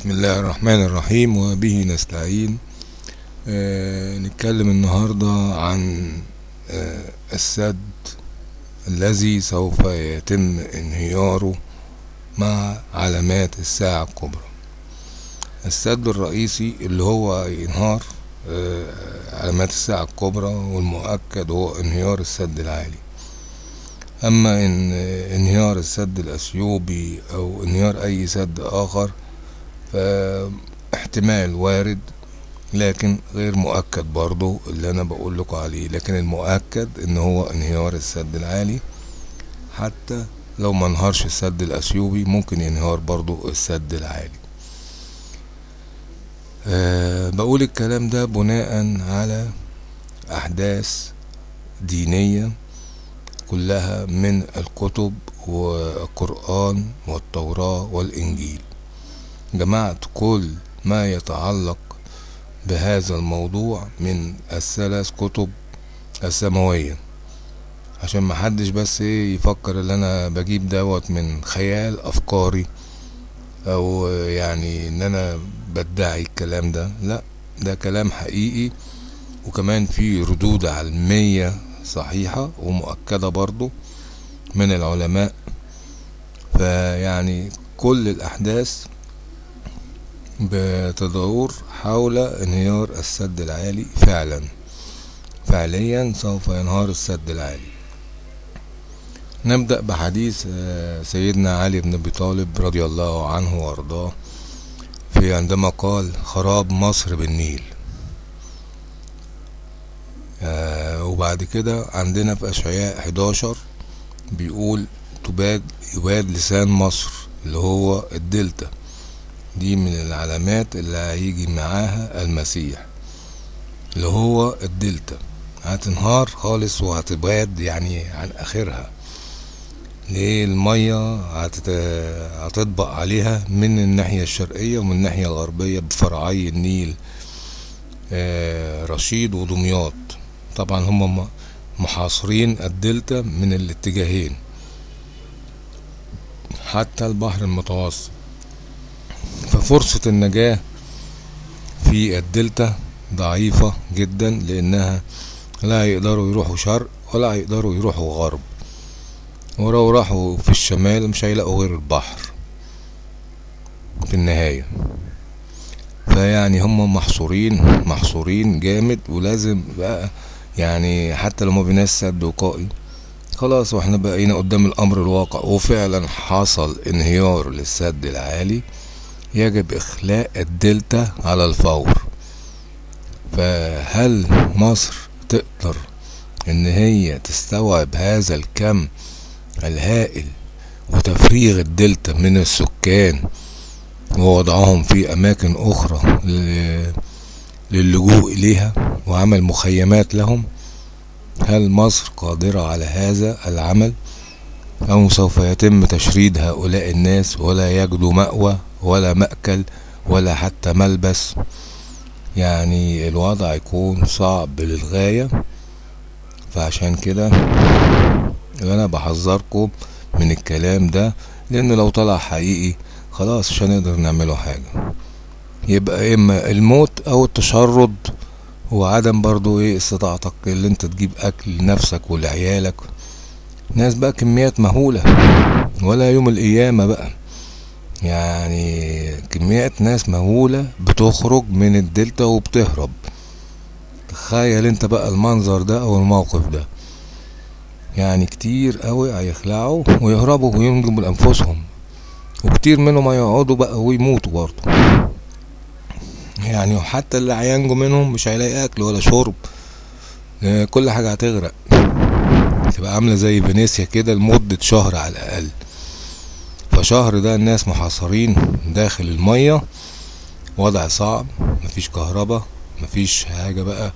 بسم الله الرحمن الرحيم وبه نستعين آه نتكلم النهاردة عن آه السد الذي سوف يتم انهياره مع علامات الساعة الكبرى السد الرئيسي اللي هو ينهار آه علامات الساعة الكبرى والمؤكد هو انهيار السد العالي. أما إن إنهيار السد الأثيوبي أو إنهيار أي سد آخر فاحتمال وارد لكن غير مؤكد برضو اللي أنا بقول لكم عليه. لكن المؤكد إن هو انهيار السد العالي. حتى لو ما انهارش السد الأثيوبي ممكن ينهار برضو السد العالي. أه بقول الكلام ده بناء على أحداث دينية كلها من الكتب والقرآن والتوراة والإنجيل. جمعت كل ما يتعلق بهذا الموضوع من الثلاث كتب السماوية. عشان محدش بس إيه يفكر ان أنا بجيب دوت من خيال أفكاري أو يعني إن أنا بدعي الكلام ده لا ده كلام حقيقي. وكمان في ردود علمية صحيحة ومؤكدة برضو من العلماء. فيعني كل الأحداث بتدور حول انهيار السد العالي فعلا. فعليا سوف ينهار السد العالي. نبدأ بحديث سيدنا علي بن أبي طالب رضي الله عنه وأرضاه في عندما قال خراب مصر بالنيل آه وبعد كده عندنا في أشعياء 11 بيقول تباد يباد لسان مصر اللي هو الدلتا دي من العلامات اللي هيجي معاها المسيح اللي هو الدلتا. هتنهار خالص وهتباد يعني عن آخرها. ليه المية. هتطبق عليها من الناحية الشرقية ومن الناحية الغربية بفرعي النيل آه رشيد ودمياط. طبعا هم محاصرين الدلتا من الاتجاهين. حتى البحر المتوسط. ففرصة النجاة في الدلتا ضعيفة جدا لأنها لا يقدروا يروحوا شرق ولا يقدروا يروحوا غرب. ولو راحوا في الشمال مش هيلاقوا غير البحر في النهاية. فيعني هم محصورين محصورين جامد ولازم بقى يعني حتى لو ما بيناش سد وقائي خلاص وإحنا بقينا قدام الأمر الواقع. وفعلا حصل انهيار للسد العالي. يجب إخلاء الدلتا على الفور. فهل مصر تقدر إن هي تستوعب هذا الكم الهائل وتفريغ الدلتا من السكان ووضعهم في أماكن أخرى للجوء إليها وعمل مخيمات لهم؟ هل مصر قادرة على هذا العمل أو سوف يتم تشريد هؤلاء الناس ولا يجدوا مأوى؟ ولا مأكل ولا حتى ملبس. يعني الوضع يكون صعب للغاية. فعشان كده أنا بحذركم من الكلام ده لأن لو طلع حقيقي خلاص مش هنقدر نعمله حاجة. يبقى إما الموت أو التشرد وعدم برضو إيه استطاعتك اللي أنت تجيب أكل لنفسك ولعيالك. ناس بقى كميات مهولة. ولا يوم القيامة بقى. يعني كميات ناس مهولة بتخرج من الدلتا وبتهرب. تخيل انت بقى المنظر ده أو الموقف ده. يعني كتير قوي هيخلعوا ويهربوا وينجبوا لأنفسهم. وكتير منهم هيقعدوا بقى ويموتوا برضه. يعني وحتى اللي هينجو منهم مش هيلاقي أكل ولا شرب. كل حاجة هتغرق. تبقى عاملة زي فينيسيا كده لمدة شهر على الأقل. فشهر ده الناس محاصرين داخل المية وضع صعب مفيش كهرباء مفيش حاجة بقى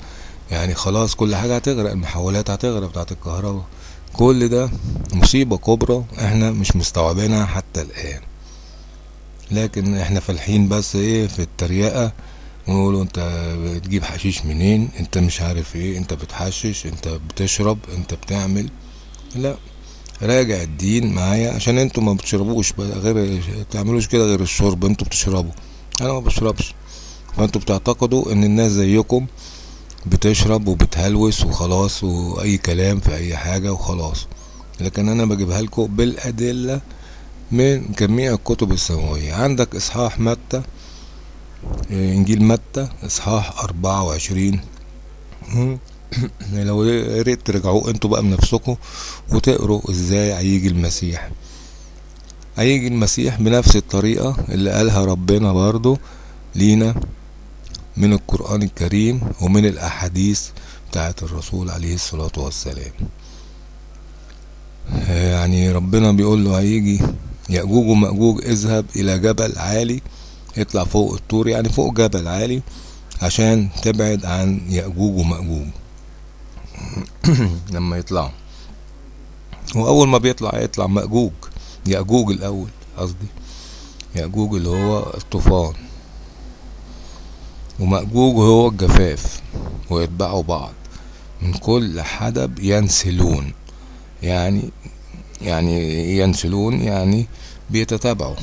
يعني خلاص كل حاجة هتغرق المحولات هتغرق بتاعت الكهرباء كل ده مصيبة كبرى إحنا مش مستوعبينها حتى الآن. لكن إحنا فالحين بس إيه في التريقة ونقولوا انت بتجيب حشيش منين؟ انت مش عارف إيه انت بتحشش انت بتشرب انت بتعمل. لا. راجع الدين معايا عشان أنتوا ما بتشربوش غير تعملوش كده غير الشرب أنتوا بتشربوا أنا ما بشربش. فانتوا بتعتقدوا ان الناس زيكم بتشرب وبتهلوس وخلاص وأي كلام في أي حاجة وخلاص. لكن أنا بجيبها لكم بالأدلة من جميع الكتب السماوية. عندك إصحاح متى؟ إنجيل متى؟ إصحاح أربعة وعشرين. لو يا ريت ترجعوه أنتوا بقى بنفسكم وتقروا إزاي هيجي المسيح. هيجي المسيح بنفس الطريقة اللي قالها ربنا برضو لينا من القرآن الكريم ومن الأحاديث بتاعت الرسول عليه الصلاة والسلام. يعني ربنا بيقول له هيجي يأجوج ومأجوج اذهب إلى جبل عالي اطلع فوق الطور يعني فوق جبل عالي عشان تبعد عن يأجوج ومأجوج. لما يطلعوا وأول ما بيطلع يطلع مأجوج يأجوج الأول قصدي. يأجوج اللي هو الطوفان. ومأجوج هو الجفاف ويتبعوا بعض. من كل حدب ينسلون. يعني يعني ينسلون يعني بيتتابعوا.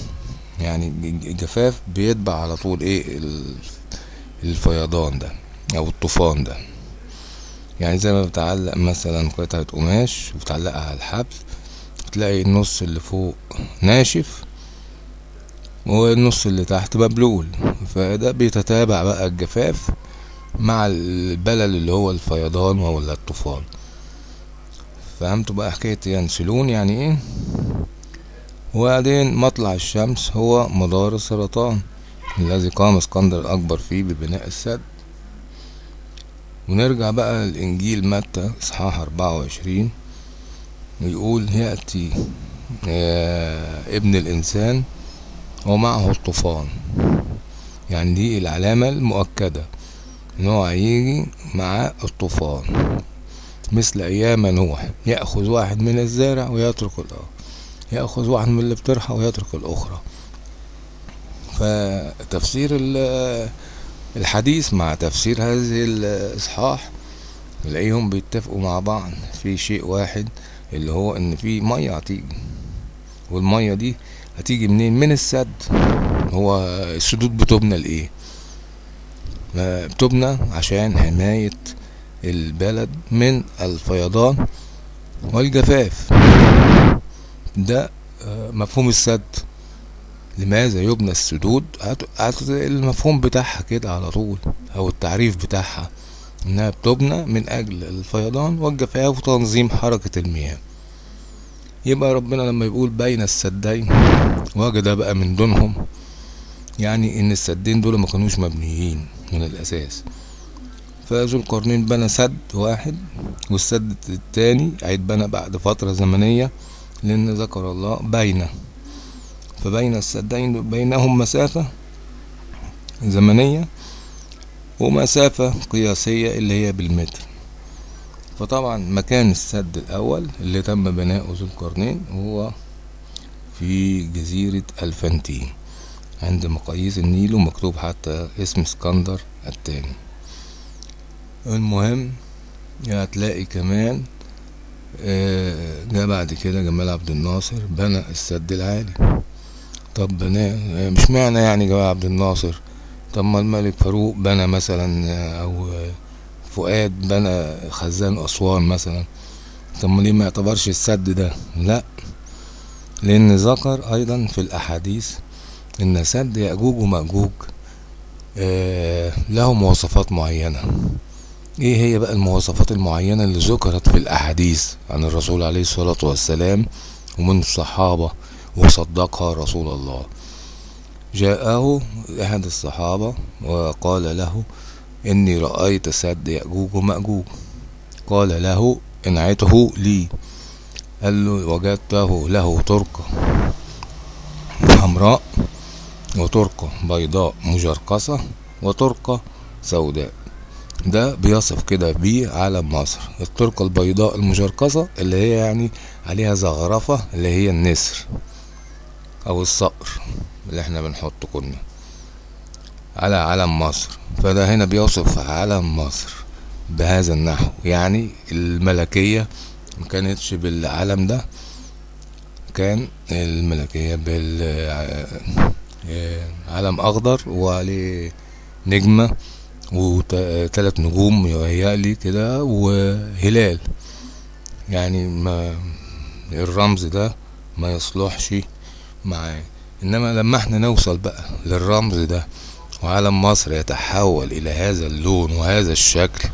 يعني الجفاف بيتبع على طول إيه؟ الفيضان ده أو الطوفان ده. يعني زي ما بتعلق مثلا قطعة قماش وبتعلقها على الحبل تلاقي النص اللي فوق ناشف والنص اللي تحت مبلول. فده بيتتابع بقى الجفاف مع البلل اللي هو الفيضان ولا الطوفان. فهمتوا بقى حكاية ينسلون يعني إيه؟ وبعدين مطلع الشمس هو مدار السرطان الذي قام اسكندر الأكبر فيه ببناء السد. ونرجع بقى لإنجيل متى؟ إصحاح أربعة وعشرين. ويقول يأتي ابن الإنسان ومعه الطوفان. يعني دي العلامة المؤكدة إن هو هيجي مع الطوفان. مثل أيام نوح يأخذ واحد من الزارع ويترك الآخر يأخذ واحد من اللي بترحى ويترك الأخرى. فتفسير الحديث مع تفسير هذه الإصحاح نلاقيهم بيتفقوا مع بعض. في شيء واحد اللي هو إن في مية هتيجي والمية دي هتيجي منين؟ من السد. هو السدود بتبنى لإيه؟ بتبنى عشان حماية البلد من الفيضان والجفاف. ده مفهوم السد. لماذا يبنى السدود؟ المفهوم بتاعها كده على طول أو التعريف بتاعها إنها بتبنى من أجل الفيضان والجفاف وتنظيم حركة المياه. يبقى ربنا لما يقول بين السدين وجد بقى من دونهم يعني إن السدين دول ما كانوش مبنيين من الأساس. فذو القرنين بنى سد واحد والسد التاني هيتبنى بعد فترة زمنية لأن ذكر الله بين فبين السدين بينهم مسافة زمنية ومسافة قياسية اللي هي بالمتر. فطبعا مكان السد الأول اللي تم بناؤه ذو القرنين هو في جزيرة ألفانتين عند مقاييس النيل ومكتوب حتى اسم اسكندر التاني. المهم هتلاقي كمان جه بعد كده جمال عبد الناصر بنى السد العالي. طب بناه مش معنى يعني جمال عبد الناصر؟ طب ما الملك فاروق بنى مثلا أو فؤاد بنى خزان أسوان مثلا. طب ما ليه ما يعتبرش السد ده. لا لأن ذكر أيضا في الأحاديث إن سد يأجوج ومأجوج آه له مواصفات معينة. إيه هي بقى المواصفات المعينة اللي ذكرت في الأحاديث عن الرسول عليه الصلاة والسلام ومن الصحابة؟ وصدقها رسول الله. جاءه أحد الصحابة وقال له إني رأيت سد يأجوج ومأجوج قال له إنعته لي. قال له وجدته له تركة حمراء وتركة بيضاء مجرقصة وتركة سوداء. ده بيصف كده بيه علم مصر. التركة البيضاء المجرقصة اللي هي يعني عليها زغرفة اللي هي النسر. أو الصقر اللي إحنا بنحطه كنا على علم مصر. فده هنا بيوصف علم مصر بهذا النحو. يعني الملكية ما كانتش بالعلم ده كان الملكية بال آه، علم أخضر وعليه نجمة وثلاث نجوم يهيألي كده وهلال. يعني ما الرمز ده ما يصلحش معاه إنما لما إحنا نوصل بقى للرمز ده وعلم مصر يتحول إلى هذا اللون وهذا الشكل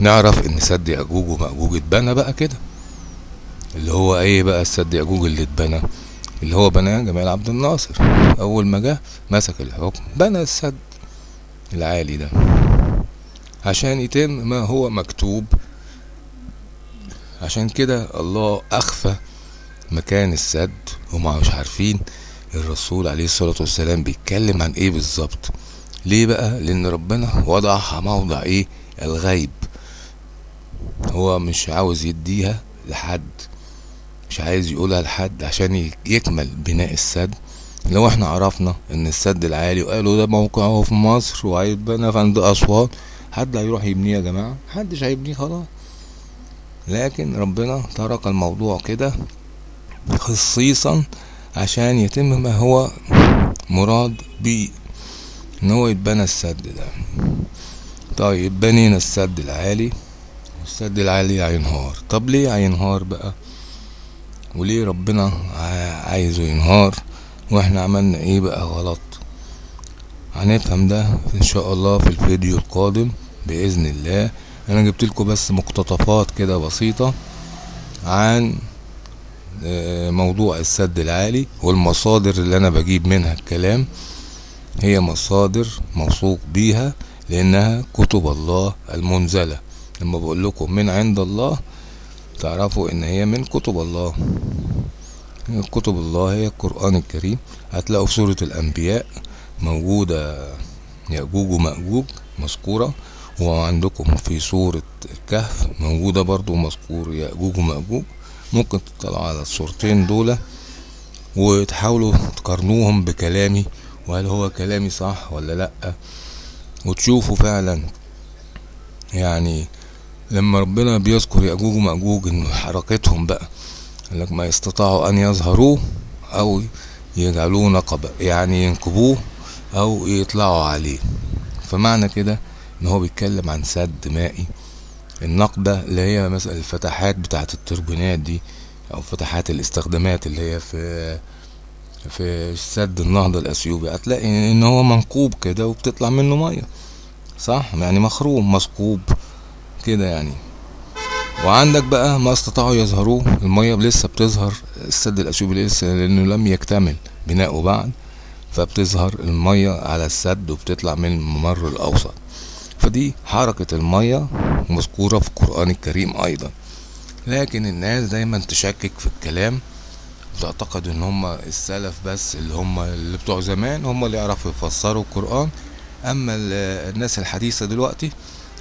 نعرف إن سد ياجوج وماجوج اتبنى بقى كده. اللي هو إيه بقى السد ياجوج اللي اتبنى؟ اللي هو بناه جمال عبد الناصر. أول ما جه مسك الحكم بنى السد العالي ده. عشان يتم ما هو مكتوب. عشان كده الله أخفى مكان السد هما مش عارفين الرسول عليه الصلاة والسلام بيتكلم عن إيه بالظبط. ليه بقى؟ لأن ربنا وضعها موضع إيه؟ الغيب. هو مش عاوز يديها لحد مش عايز يقولها لحد عشان يكمل بناء السد. لو إحنا عرفنا إن السد العالي وقالوا ده موقعه في مصر وهيتبنى في عند أسوان حد هيروح يبنيه يا جماعة؟ محدش هيبنيه خلاص. لكن ربنا ترك الموضوع كده خصيصا عشان يتم ما هو مراد بيه إن هو يتبنى السد ده. طيب بنينا السد العالي السد العالي هينهار. طب ليه هينهار بقى؟ وليه ربنا عايزه ينهار؟ وإحنا عملنا إيه بقى غلط؟ هنفهم ده إن شاء الله في الفيديو القادم بإذن الله. أنا جبت لكم بس مقتطفات كده بسيطة عن موضوع السد العالي والمصادر اللي أنا بجيب منها الكلام هي مصادر موثوق بيها لأنها كتب الله المنزلة. لما بقول لكم من عند الله تعرفوا إن هي من كتب الله. كتب الله هي القرآن الكريم. هتلاقوا في سورة الأنبياء موجودة يأجوج ومأجوج مذكورة. وعندكم في سورة الكهف موجودة برضو مذكور يأجوج ومأجوج. ممكن تطلعوا على الصورتين دول وتحاولوا تقارنوهم بكلامي وهل هو كلامي صح ولا لأ. وتشوفوا فعلا يعني لما ربنا بيذكر يأجوج ومأجوج إن حركتهم بقى لك ما يستطيعوا أن يظهروه أو يجعلوه نقبة يعني ينقبوه أو يطلعوا عليه. فمعنى كده إن هو بيتكلم عن سد مائي. النقبة اللي هي مثلا الفتحات بتاعت التوربينات دي أو فتحات الاستخدامات اللي هي في في سد النهضة الاثيوبي هتلاقي إن هو منقوب كده وبتطلع منه مية. صح؟ يعني مخروم مثقوب كده يعني. وعندك بقى ما استطاعوا يظهروه المية لسه بتظهر السد الاثيوبي لسه لأنه لم يكتمل بناؤه بعد فبتظهر المية على السد وبتطلع من الممر الأوسط. فدي حركة المية مذكورة في القرآن الكريم أيضا. لكن الناس دايما تشكك في الكلام. وتعتقد إن هم السلف بس اللي هم اللي بتوع زمان هم اللي يعرفوا يفسروا القرآن. أما الناس الحديثة دلوقتي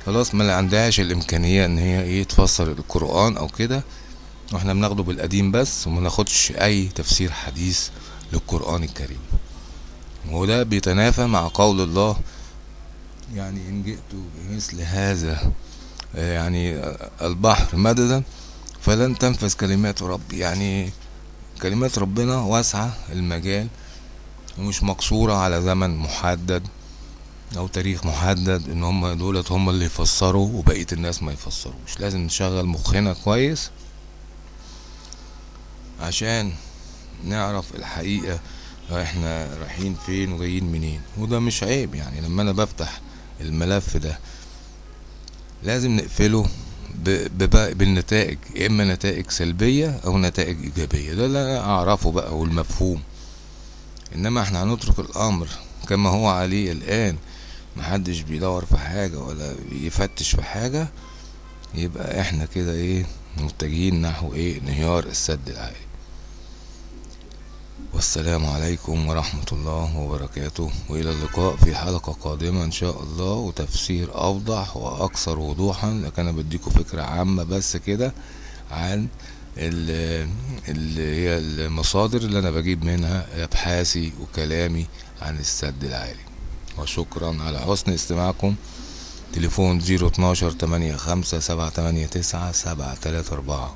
خلاص ما عندهاش الإمكانية إن هي إيه تفسر القرآن أو كده. وإحنا بناخده بالقديم بس وما ناخدش أي تفسير حديث للقرآن الكريم. وده بيتنافى مع قول الله يعني إن جئت بمثل هذا يعني البحر مددا فلن تنفذ كلمات ربي يعني كلمات ربنا واسعة المجال ومش مقصورة على زمن محدد أو تاريخ محدد إن هم دولت هم اللي يفسروا وبقية الناس ما يفسروش. لازم نشغل مخنا كويس عشان نعرف الحقيقة إحنا رايحين فين وجايين منين. وده مش عيب يعني لما أنا بفتح الملف ده لازم نقفله بالنتائج يا إما نتائج سلبية أو نتائج إيجابية. ده اللي أنا أعرفه بقى والمفهوم. إنما إحنا هنترك الأمر كما هو عليه الآن. محدش بيدور في حاجة ولا يفتش في حاجة. يبقى إحنا كده إيه متجهين نحو إيه انهيار السد العالي والسلام عليكم ورحمة الله وبركاته. وإلى اللقاء في حلقة قادمة إن شاء الله وتفسير أوضح وأكثر وضوحا لكن أنا بديكم فكرة عامة بس كده عن اللي هي المصادر اللي أنا بجيب منها أبحاثي وكلامي عن السد العالي. وشكرا على حسن استماعكم. تليفون زيرو اتناشر تمانية خمسة سبعة تمانية تسعة سبعة تلاتة أربعة.